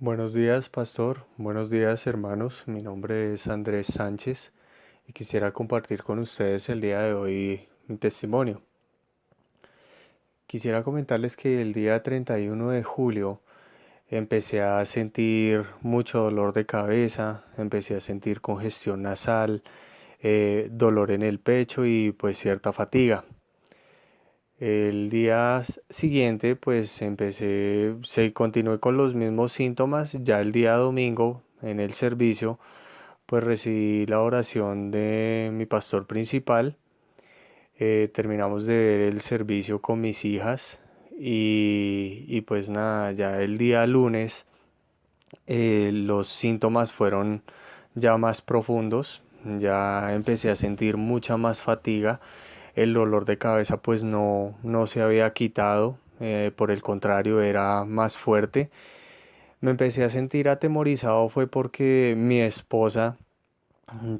Buenos días, pastor. Buenos días, hermanos. Mi nombre es Andrés Sánchez y quisiera compartir con ustedes el día de hoy mi testimonio. Quisiera comentarles que el día 31 de julio empecé a sentir mucho dolor de cabeza, empecé a sentir congestión nasal, eh, dolor en el pecho y pues cierta fatiga. El día siguiente pues empecé, se continué con los mismos síntomas, ya el día domingo en el servicio pues recibí la oración de mi pastor principal, eh, terminamos de ver el servicio con mis hijas y, pues nada, ya el día lunes eh, los síntomas fueron ya más profundos, ya empecé a sentir mucha más fatiga el dolor de cabeza pues no, no se había quitado, eh, por el contrario era más fuerte. Me empecé a sentir atemorizado fue porque mi esposa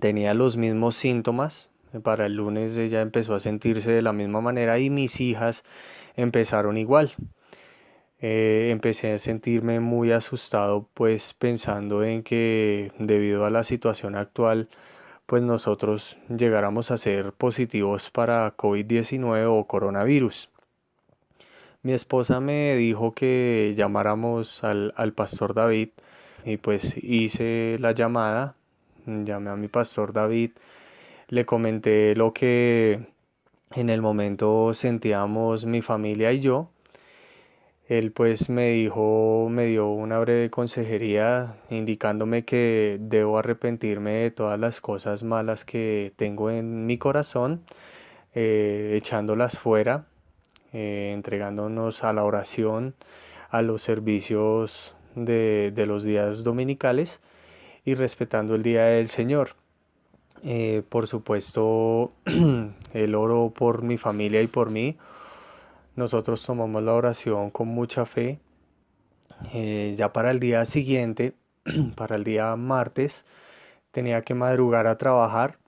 tenía los mismos síntomas. Para el lunes ella empezó a sentirse de la misma manera y mis hijas empezaron igual. Eh, empecé a sentirme muy asustado pues pensando en que debido a la situación actual pues nosotros llegáramos a ser positivos para COVID-19 o coronavirus. Mi esposa me dijo que llamáramos al, pastor David y pues hice la llamada, llamé a mi pastor David, le comenté lo que en el momento sentíamos mi familia y yo él pues me dijo, me dio una breve consejería indicándome que debo arrepentirme de todas las cosas malas que tengo en mi corazón, eh, echándolas fuera, eh, entregándonos a la oración, a los servicios de, los días dominicales y respetando el día del Señor. Eh, por supuesto, el oro por mi familia y por mí nosotros tomamos la oración con mucha fe. Eh, ya para el día siguiente, para el día martes, tenía que madrugar a trabajar.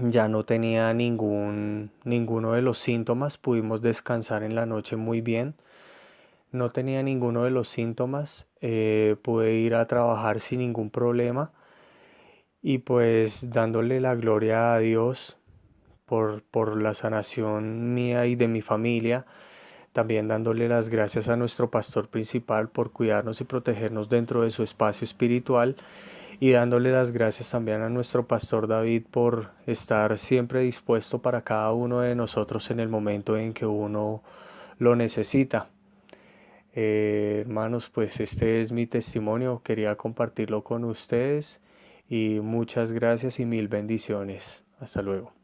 Ya no tenía ningún, ninguno de los síntomas. Pudimos descansar en la noche muy bien. No tenía ninguno de los síntomas. Eh, pude ir a trabajar sin ningún problema. Y pues dándole la gloria a Dios por, la sanación mía y de mi familia también dándole las gracias a nuestro pastor principal por cuidarnos y protegernos dentro de su espacio espiritual y dándole las gracias también a nuestro pastor David por estar siempre dispuesto para cada uno de nosotros en el momento en que uno lo necesita. Eh, hermanos, pues este es mi testimonio, quería compartirlo con ustedes y muchas gracias y mil bendiciones. Hasta luego.